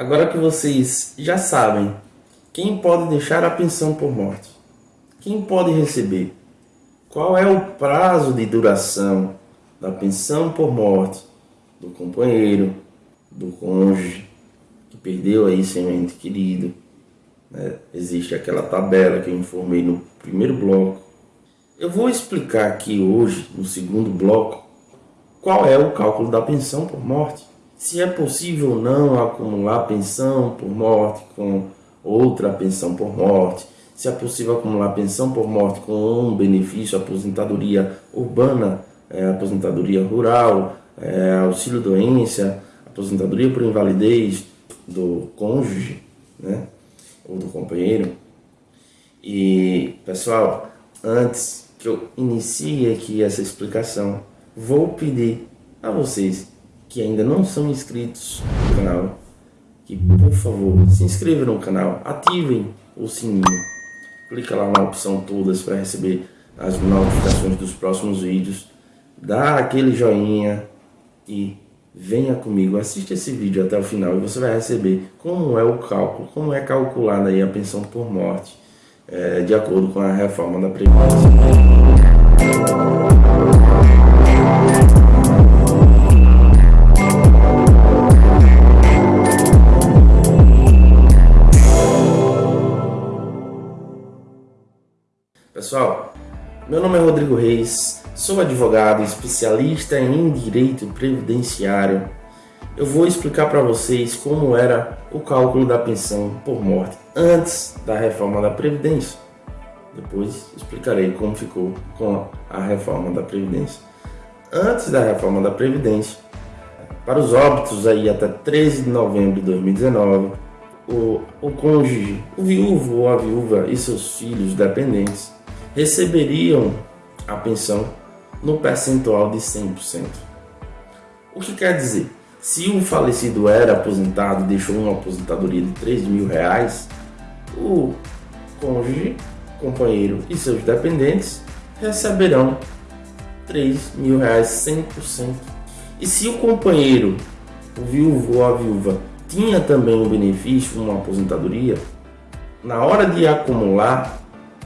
Agora que vocês já sabem quem pode deixar a pensão por morte, quem pode receber, qual é o prazo de duração da pensão por morte do companheiro, do cônjuge que perdeu aí seu ente querido. Né? Existe aquela tabela que eu informei no primeiro bloco. Eu vou explicar aqui hoje, no segundo bloco, qual é o cálculo da pensão por morte. Se é possível ou não acumular pensão por morte com outra pensão por morte. Se é possível acumular pensão por morte com um benefício, aposentadoria urbana, é, aposentadoria rural, é, auxílio doença, aposentadoria por invalidez do cônjuge, né? Ou do companheiro. E, pessoal, antes que eu inicie aqui essa explicação, vou pedir a vocês que ainda não são inscritos no canal, que por favor se inscrevam no canal, ativem o sininho, clica lá na opção todas para receber as notificações dos próximos vídeos, dá aquele joinha e venha comigo, assista esse vídeo até o final e você vai receber como é o cálculo, como é calculada aí a pensão por morte, é, de acordo com a reforma da Previdência. Sou advogado especialista em direito previdenciário. Eu vou explicar para vocês como era o cálculo da pensão por morte antes da reforma da Previdência. Depois explicarei como ficou com a reforma da Previdência. Antes da reforma da Previdência, para os óbitos aí até 13 de novembro de 2019, o, o cônjuge, o viúvo ou a viúva e seus filhos dependentes receberiam a pensão no percentual de 100%. O que quer dizer? Se o falecido era aposentado e deixou uma aposentadoria de 3 mil reais, o cônjuge, companheiro e seus dependentes receberão 3 mil reais 100%. E se o companheiro, o viúvo ou a viúva, tinha também um benefício, uma aposentadoria, na hora de acumular,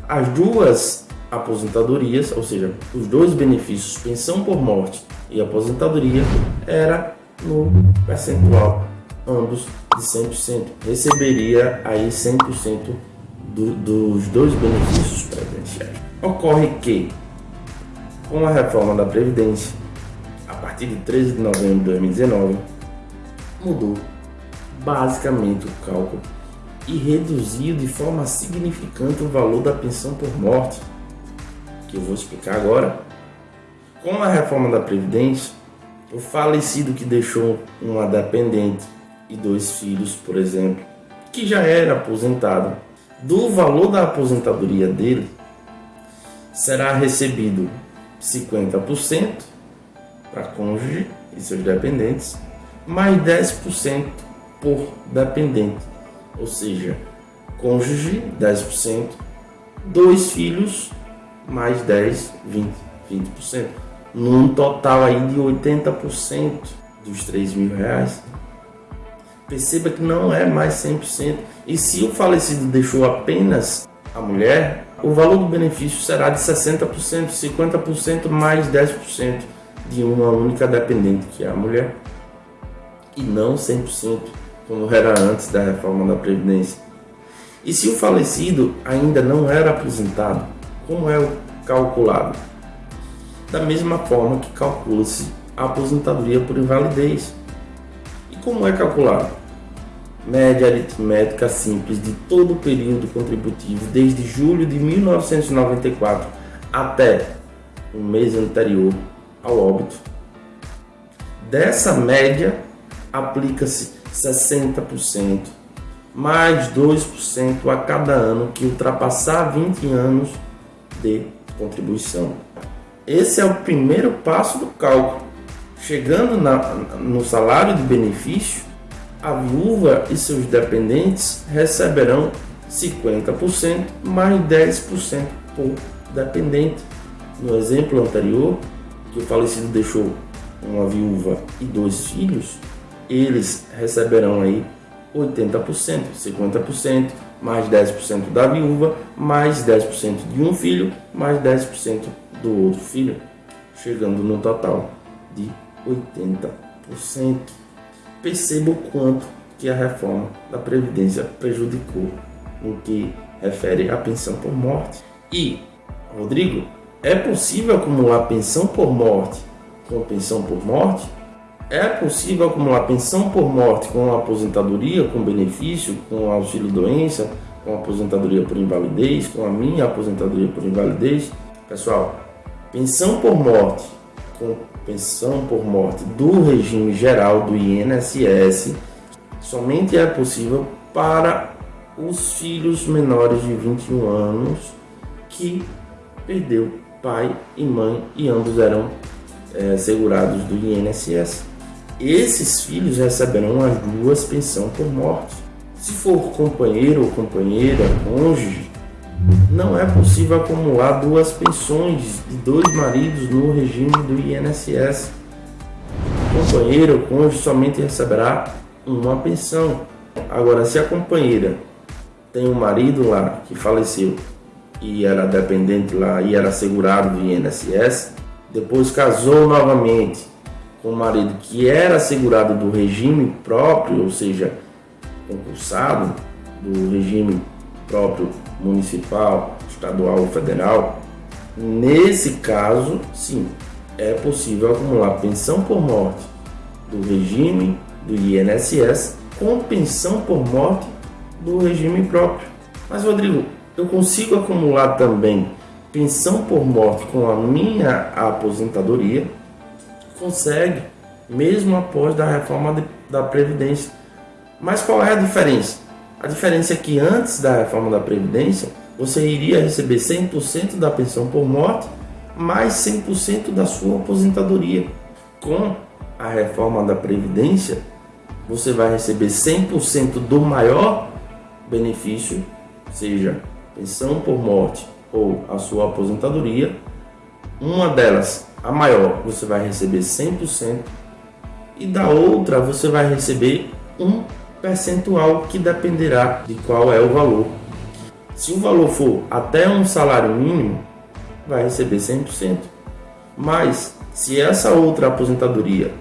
as duas aposentadorias, ou seja, os dois benefícios, pensão por morte e aposentadoria, era no percentual, ambos de 100%. Receberia aí 100% do, dos dois benefícios previdenciários. Ocorre que, com a reforma da Previdência, a partir de 13 de novembro de 2019, mudou basicamente o cálculo e reduziu de forma significante o valor da pensão por morte, que eu vou explicar agora. Com a reforma da Previdência, o falecido que deixou uma dependente e dois filhos, por exemplo, que já era aposentado, do valor da aposentadoria dele, será recebido 50% para cônjuge e seus dependentes, mais 10% por dependente ou seja, cônjuge 10%, dois filhos mais 10, 20, 20%, num total aí de 80% dos 3 mil reais. Perceba que não é mais 100%. E se o falecido deixou apenas a mulher, o valor do benefício será de 60%, 50% mais 10% de uma única dependente, que é a mulher, e não 100% como era antes da reforma da Previdência. E se o falecido ainda não era aposentado, como é calculado? Da mesma forma que calcula-se a aposentadoria por invalidez. E como é calculado? Média aritmética simples de todo o período contributivo desde julho de 1994 até o mês anterior ao óbito. Dessa média, aplica-se 60%, mais 2% a cada ano que ultrapassar 20 anos de contribuição. Esse é o primeiro passo do cálculo. Chegando na, no salário de benefício, a viúva e seus dependentes receberão 50% mais 10% por dependente. No exemplo anterior, que o falecido deixou uma viúva e dois filhos, eles receberão aí 80%, 50%, mais 10% da viúva, mais 10% de um filho, mais 10% do outro filho, chegando no total de 80%. Perceba o quanto que a reforma da Previdência prejudicou no que refere à pensão por morte. E, Rodrigo, é possível acumular pensão por morte com pensão por morte? É possível acumular pensão por morte com aposentadoria, com benefício, com auxílio doença, com aposentadoria por invalidez, com a minha aposentadoria por invalidez? Pessoal, pensão por morte com pensão por morte do regime geral do INSS somente é possível para os filhos menores de 21 anos que perdeu pai e mãe e ambos eram é, segurados do INSS. Esses filhos receberão as duas pensões por morte. Se for companheiro ou companheira, cônjuge, não é possível acumular duas pensões de dois maridos no regime do INSS. O companheiro ou cônjuge somente receberá uma pensão. Agora, se a companheira tem um marido lá que faleceu e era dependente lá e era segurado do INSS, depois casou novamente com um marido que era segurado do regime próprio, ou seja, concursado do regime próprio municipal, estadual ou federal, nesse caso, sim, é possível acumular pensão por morte do regime do INSS com pensão por morte do regime próprio. Mas, Rodrigo, eu consigo acumular também pensão por morte com a minha aposentadoria, consegue, mesmo após da reforma de, da Previdência. Mas qual é a diferença? A diferença é que antes da reforma da Previdência, você iria receber 100% da pensão por morte, mais 100% da sua aposentadoria. Com a reforma da Previdência, você vai receber 100% do maior benefício, seja pensão por morte ou a sua aposentadoria, uma delas, a maior, você vai receber 100% e da outra você vai receber um percentual que dependerá de qual é o valor. Se o valor for até um salário mínimo, vai receber 100%. Mas se essa outra aposentadoria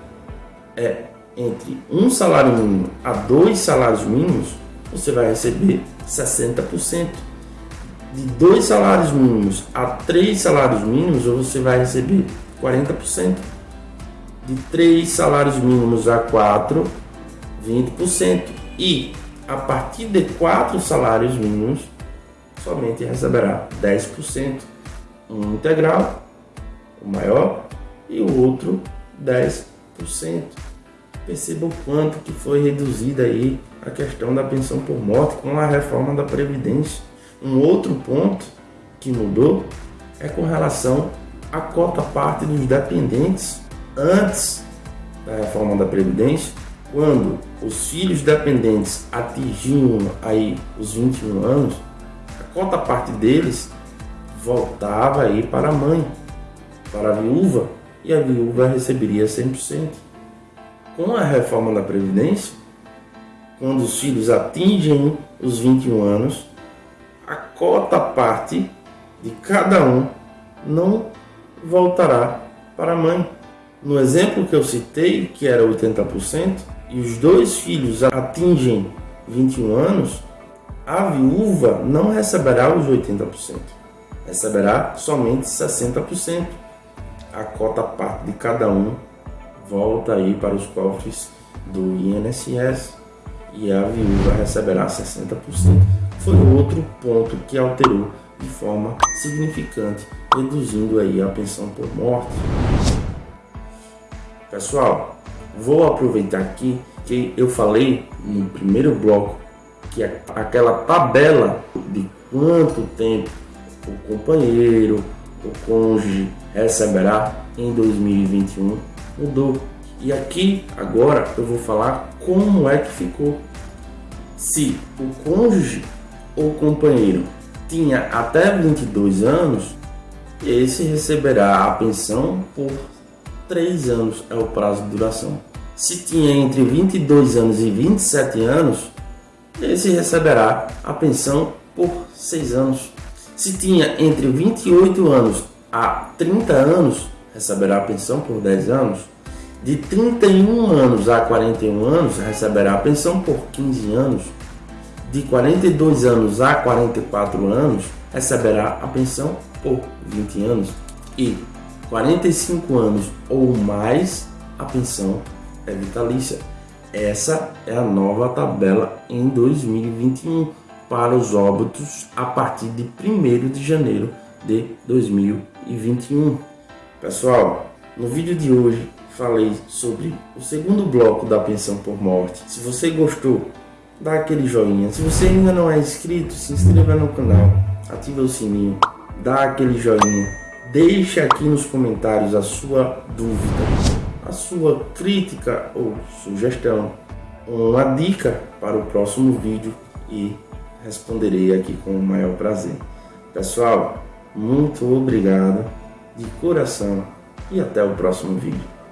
é entre um salário mínimo a dois salários mínimos, você vai receber 60% de dois salários mínimos a três salários mínimos, você vai receber 40%. De três salários mínimos a quatro, 20%. E a partir de quatro salários mínimos, somente receberá 10%. Um integral, o maior, e o outro 10%. Perceba o quanto que foi reduzida aí a questão da pensão por morte com a reforma da Previdência. Um outro ponto que mudou é com relação à cota parte dos dependentes. Antes da reforma da Previdência, quando os filhos dependentes atingiam aí os 21 anos, a cota parte deles voltava aí para a mãe, para a viúva, e a viúva receberia 100%. Com a reforma da Previdência, quando os filhos atingem os 21 anos, a cota parte de cada um não voltará para a mãe. No exemplo que eu citei, que era 80%, e os dois filhos atingem 21 anos, a viúva não receberá os 80%, receberá somente 60%. A cota parte de cada um volta aí para os cofres do INSS e a viúva receberá 60% foi outro ponto que alterou de forma significante, reduzindo aí a pensão por morte. Pessoal, vou aproveitar aqui que eu falei no primeiro bloco que aquela tabela de quanto tempo o companheiro, o cônjuge receberá em 2021 mudou. E aqui agora eu vou falar como é que ficou. Se o cônjuge o companheiro tinha até 22 anos, esse receberá a pensão por 3 anos, é o prazo de duração. Se tinha entre 22 anos e 27 anos, esse receberá a pensão por 6 anos. Se tinha entre 28 anos a 30 anos, receberá a pensão por 10 anos. De 31 anos a 41 anos, receberá a pensão por 15 anos. De 42 anos a 44 anos, receberá a pensão por 20 anos. E 45 anos ou mais, a pensão é vitalícia. Essa é a nova tabela em 2021 para os óbitos a partir de 1 de janeiro de 2021. Pessoal, no vídeo de hoje falei sobre o segundo bloco da pensão por morte. Se você gostou, dá aquele joinha. Se você ainda não é inscrito, se inscreva no canal, ative o sininho, dá aquele joinha. Deixe aqui nos comentários a sua dúvida a sua crítica ou sugestão, uma dica para o próximo vídeo e responderei aqui com o maior prazer. Pessoal, muito obrigado de coração e até o próximo vídeo.